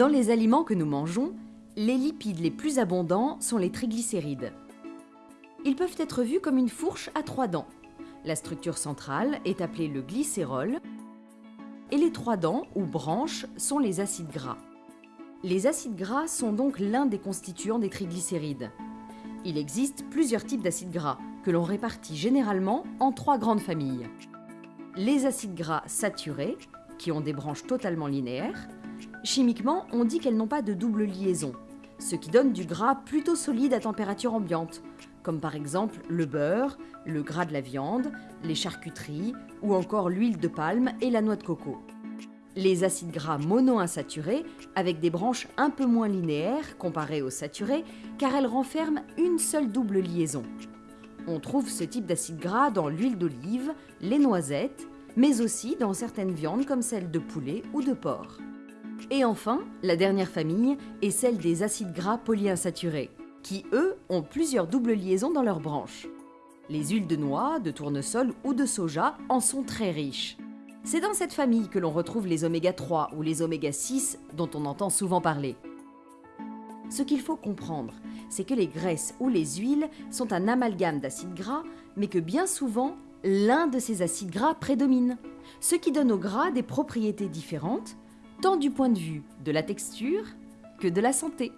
Dans les aliments que nous mangeons, les lipides les plus abondants sont les triglycérides. Ils peuvent être vus comme une fourche à trois dents. La structure centrale est appelée le glycérol et les trois dents ou branches sont les acides gras. Les acides gras sont donc l'un des constituants des triglycérides. Il existe plusieurs types d'acides gras que l'on répartit généralement en trois grandes familles. Les acides gras saturés, qui ont des branches totalement linéaires. Chimiquement, on dit qu'elles n'ont pas de double liaison, ce qui donne du gras plutôt solide à température ambiante, comme par exemple le beurre, le gras de la viande, les charcuteries ou encore l'huile de palme et la noix de coco. Les acides gras monoinsaturés, avec des branches un peu moins linéaires comparées aux saturés, car elles renferment une seule double liaison. On trouve ce type d'acide gras dans l'huile d'olive, les noisettes, mais aussi dans certaines viandes comme celle de poulet ou de porc. Et enfin, la dernière famille est celle des acides gras polyinsaturés, qui eux ont plusieurs doubles liaisons dans leurs branches. Les huiles de noix, de tournesol ou de soja en sont très riches. C'est dans cette famille que l'on retrouve les oméga 3 ou les oméga 6 dont on entend souvent parler. Ce qu'il faut comprendre, c'est que les graisses ou les huiles sont un amalgame d'acides gras, mais que bien souvent, l'un de ces acides gras prédomine, ce qui donne au gras des propriétés différentes, tant du point de vue de la texture que de la santé.